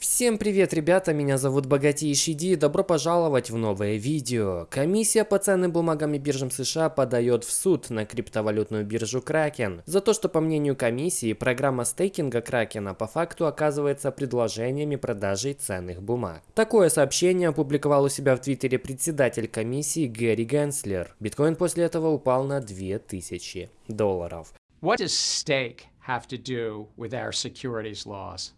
Всем привет, ребята, меня зовут Богатейший Ди, добро пожаловать в новое видео. Комиссия по ценным бумагам и биржам США подает в суд на криптовалютную биржу Kraken за то, что по мнению комиссии программа стейкинга Кракена по факту оказывается предложениями продажи ценных бумаг. Такое сообщение опубликовал у себя в твиттере председатель комиссии Гэри Генслер. Биткоин после этого упал на 2000 долларов. What does stake have to do with our securities laws?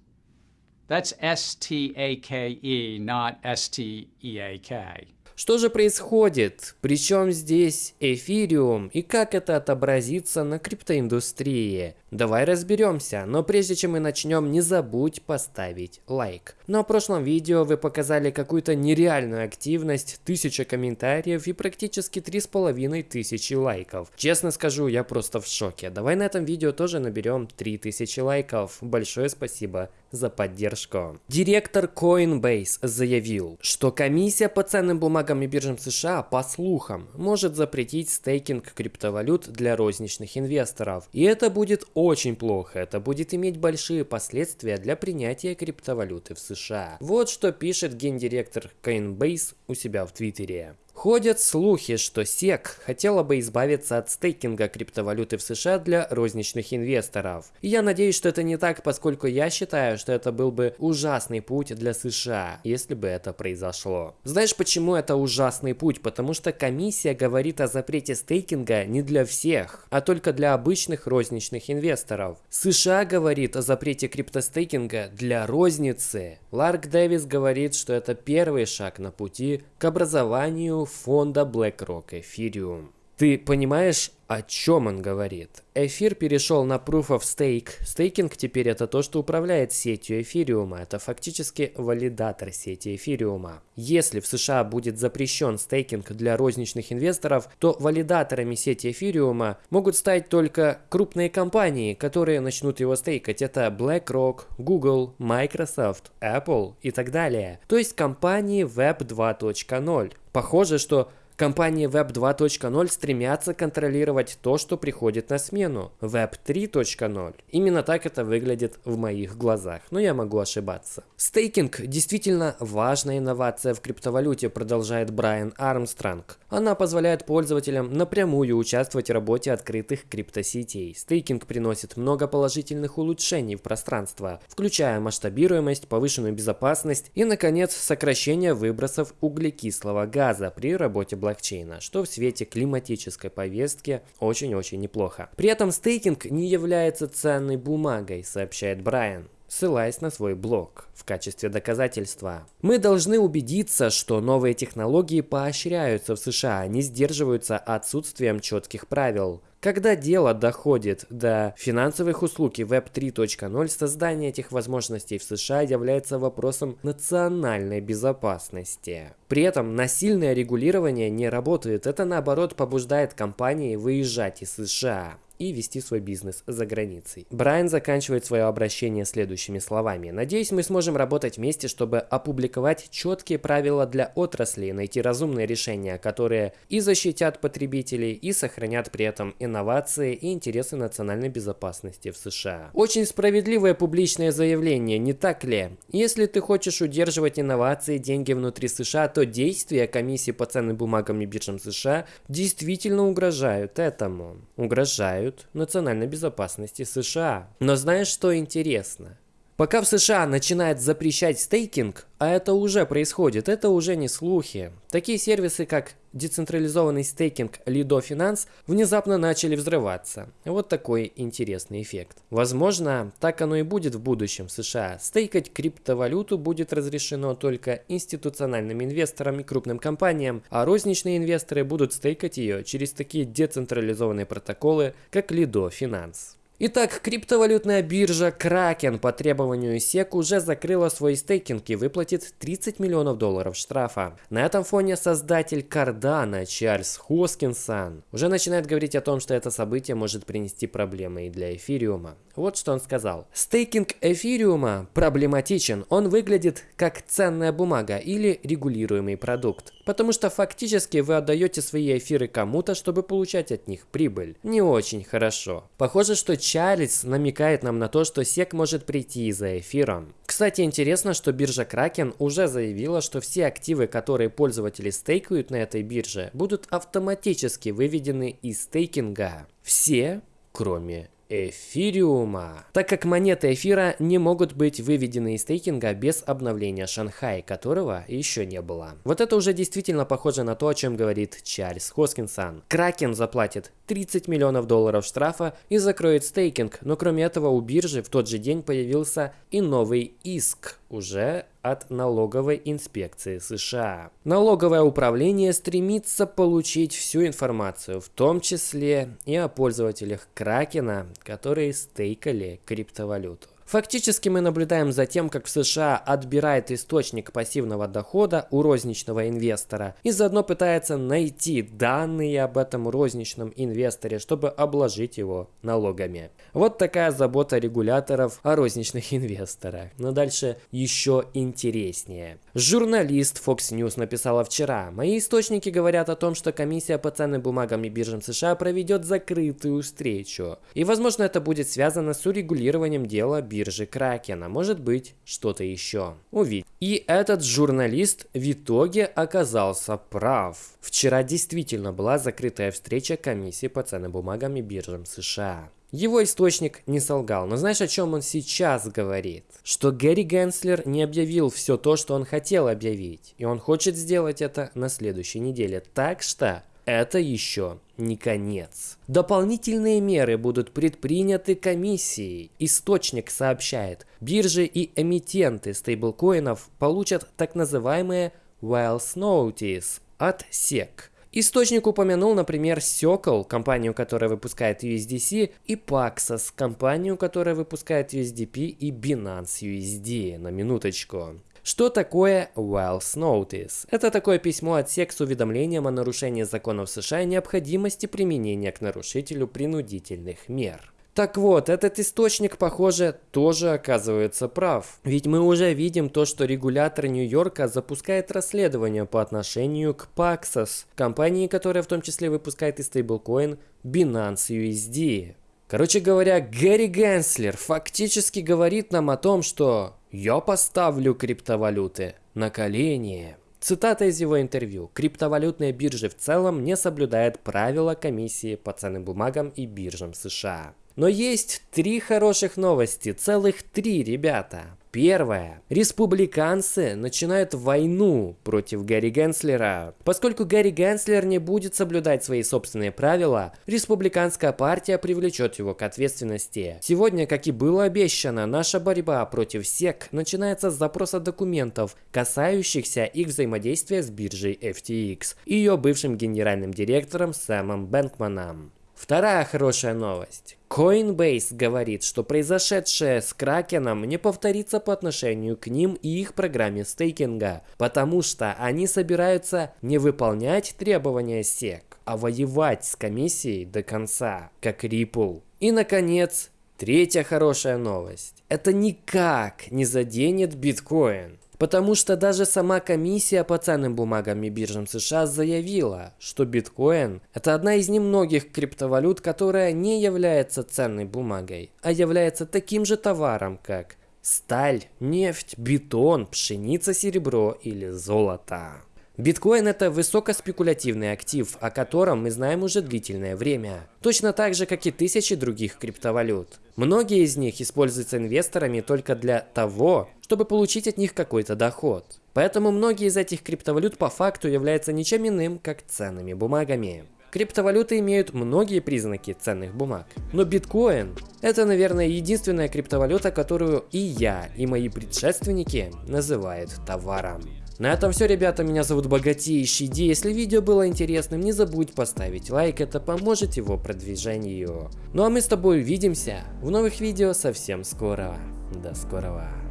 That's S T A K E, not S T E A K. Что же происходит? Причем здесь эфириум и как это отобразится на криптоиндустрии? Давай разберемся, но прежде чем мы начнем, не забудь поставить лайк. На прошлом видео вы показали какую-то нереальную активность, тысяча комментариев и практически три с половиной тысячи лайков. Честно скажу, я просто в шоке. Давай на этом видео тоже наберем 3000 лайков. Большое спасибо за поддержку. Директор Coinbase заявил, что комиссия по ценным бумагам и биржам США, по слухам, может запретить стейкинг криптовалют для розничных инвесторов. И это будет очень плохо, это будет иметь большие последствия для принятия криптовалюты в США. Вот что пишет гендиректор Coinbase у себя в Твиттере. Ходят слухи, что SEC хотела бы избавиться от стейкинга криптовалюты в США для розничных инвесторов. И я надеюсь, что это не так, поскольку я считаю, что это был бы ужасный путь для США, если бы это произошло. Знаешь, почему это ужасный путь? Потому что комиссия говорит о запрете стейкинга не для всех, а только для обычных розничных инвесторов. США говорит о запрете криптостейкинга для розницы. Ларк Дэвис говорит, что это первый шаг на пути к образованию фонда BlackRock Ethereum. Ты понимаешь, о чем он говорит? Эфир перешел на Proof of Stake. Стейкинг теперь это то, что управляет сетью эфириума. Это фактически валидатор сети эфириума. Если в США будет запрещен стейкинг для розничных инвесторов, то валидаторами сети эфириума могут стать только крупные компании, которые начнут его стейкать. Это BlackRock, Google, Microsoft, Apple и так далее. То есть компании Web 2.0. Похоже, что Компании Web 2.0 стремятся контролировать то, что приходит на смену. Web 3.0. Именно так это выглядит в моих глазах, но я могу ошибаться. Стейкинг действительно важная инновация в криптовалюте, продолжает Брайан Армстронг. Она позволяет пользователям напрямую участвовать в работе открытых криптосетей. Стейкинг приносит много положительных улучшений в пространство, включая масштабируемость, повышенную безопасность и, наконец, сокращение выбросов углекислого газа при работе блокчейна блокчейна, что в свете климатической повестки очень-очень неплохо. При этом стейкинг не является ценной бумагой, сообщает Брайан ссылаясь на свой блог в качестве доказательства. Мы должны убедиться, что новые технологии поощряются в США, а не сдерживаются отсутствием четких правил. Когда дело доходит до финансовых услуг и Web 3.0, создание этих возможностей в США является вопросом национальной безопасности. При этом насильное регулирование не работает, это наоборот побуждает компании выезжать из США и вести свой бизнес за границей. Брайан заканчивает свое обращение следующими словами. «Надеюсь, мы сможем работать вместе, чтобы опубликовать четкие правила для отрасли, найти разумные решения, которые и защитят потребителей, и сохранят при этом инновации и интересы национальной безопасности в США». Очень справедливое публичное заявление, не так ли? Если ты хочешь удерживать инновации деньги внутри США, то действия комиссии по ценным бумагам и биржам США действительно угрожают этому. Угрожают угрожают национальной безопасности США. Но знаешь, что интересно? Пока в США начинает запрещать стейкинг, а это уже происходит, это уже не слухи. Такие сервисы, как децентрализованный стейкинг Lido Finance, внезапно начали взрываться. Вот такой интересный эффект. Возможно, так оно и будет в будущем в США. Стейкать криптовалюту будет разрешено только институциональным инвесторам и крупным компаниям, а розничные инвесторы будут стейкать ее через такие децентрализованные протоколы, как Lido Finance. Итак, криптовалютная биржа Kraken по требованию SEC уже закрыла свой стейкинг и выплатит 30 миллионов долларов штрафа. На этом фоне создатель Cardano Чарльз Хоскинсон уже начинает говорить о том, что это событие может принести проблемы и для эфириума. Вот что он сказал. Стейкинг эфириума проблематичен. Он выглядит как ценная бумага или регулируемый продукт. Потому что фактически вы отдаете свои эфиры кому-то, чтобы получать от них прибыль. Не очень хорошо. Похоже, что Чарльз намекает нам на то, что SEC может прийти за эфиром. Кстати, интересно, что биржа Kraken уже заявила, что все активы, которые пользователи стейкают на этой бирже, будут автоматически выведены из стейкинга. Все, кроме эфириума. Так как монеты эфира не могут быть выведены из стейкинга без обновления Шанхай, которого еще не было. Вот это уже действительно похоже на то, о чем говорит Чарльз Хоскинсон. Кракен заплатит 30 миллионов долларов штрафа и закроет стейкинг, но кроме этого у биржи в тот же день появился и новый иск уже от налоговой инспекции США. Налоговое управление стремится получить всю информацию, в том числе и о пользователях Кракена, которые стейкали криптовалюту. Фактически мы наблюдаем за тем, как в США отбирает источник пассивного дохода у розничного инвестора и заодно пытается найти данные об этом розничном инвесторе, чтобы обложить его налогами. Вот такая забота регуляторов о розничных инвесторах. Но дальше еще интереснее. Журналист Fox News написала вчера. Мои источники говорят о том, что комиссия по ценным бумагам и биржам США проведет закрытую встречу. И возможно это будет связано с урегулированием дела биржи биржи Кракена, может быть что-то еще. Увидеть. И этот журналист в итоге оказался прав. Вчера действительно была закрытая встреча комиссии по ценным бумагам и биржам США. Его источник не солгал, но знаешь, о чем он сейчас говорит? Что Гэри Генслер не объявил все то, что он хотел объявить, и он хочет сделать это на следующей неделе. Так что это еще не конец. Дополнительные меры будут предприняты комиссией. Источник сообщает, биржи и эмитенты стейблкоинов получат так называемые Wells Notice от SEC. Источник упомянул, например, Circle, компанию, которая выпускает USDC, и Paxos, компанию, которая выпускает USDP и Binance USD, на минуточку. Что такое Wells Notice? Это такое письмо от SEC с уведомлением о нарушении законов США и необходимости применения к нарушителю принудительных мер. Так вот, этот источник, похоже, тоже оказывается прав. Ведь мы уже видим то, что регулятор Нью-Йорка запускает расследование по отношению к Paxos, компании, которая в том числе выпускает и стейблкоин Binance USD. Короче говоря, Гэри Генслер фактически говорит нам о том, что «я поставлю криптовалюты на колени». Цитата из его интервью. Криптовалютные биржи в целом не соблюдают правила комиссии по ценным бумагам и биржам США. Но есть три хороших новости, целых три, ребята. Первое. Республиканцы начинают войну против Гарри Генслера. Поскольку Гарри Генслер не будет соблюдать свои собственные правила, республиканская партия привлечет его к ответственности. Сегодня, как и было обещано, наша борьба против СЕК начинается с запроса документов, касающихся их взаимодействия с биржей FTX и ее бывшим генеральным директором Сэмом Бэнкманом. Вторая хорошая новость. Coinbase говорит, что произошедшее с Кракеном не повторится по отношению к ним и их программе стейкинга, потому что они собираются не выполнять требования SEC, а воевать с комиссией до конца, как Ripple. И, наконец, третья хорошая новость. Это никак не заденет биткоин. Потому что даже сама комиссия по ценным бумагам и биржам США заявила, что биткоин – это одна из немногих криптовалют, которая не является ценной бумагой, а является таким же товаром, как сталь, нефть, бетон, пшеница, серебро или золото. Биткоин это высокоспекулятивный актив, о котором мы знаем уже длительное время. Точно так же, как и тысячи других криптовалют. Многие из них используются инвесторами только для того, чтобы получить от них какой-то доход. Поэтому многие из этих криптовалют по факту являются ничем иным, как ценными бумагами. Криптовалюты имеют многие признаки ценных бумаг. Но биткоин – это, наверное, единственная криптовалюта, которую и я, и мои предшественники называют товаром. На этом все, ребята, меня зовут Богатейший Ди. Если видео было интересным, не забудь поставить лайк, это поможет его продвижению. Ну а мы с тобой увидимся в новых видео совсем скоро. До скорого.